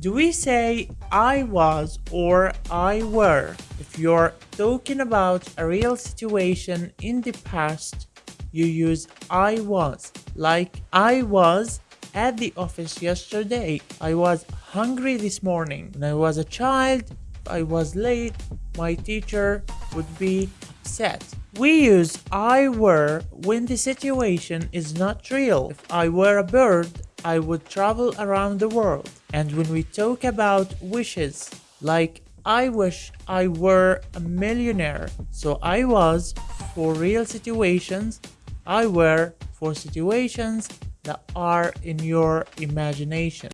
Do we say I was or I were? If you're talking about a real situation in the past, you use I was. Like I was at the office yesterday. I was hungry this morning. When I was a child, I was late. My teacher would be upset. We use I were when the situation is not real. If I were a bird, I would travel around the world. And when we talk about wishes, like I wish I were a millionaire. So I was for real situations, I were for situations that are in your imagination.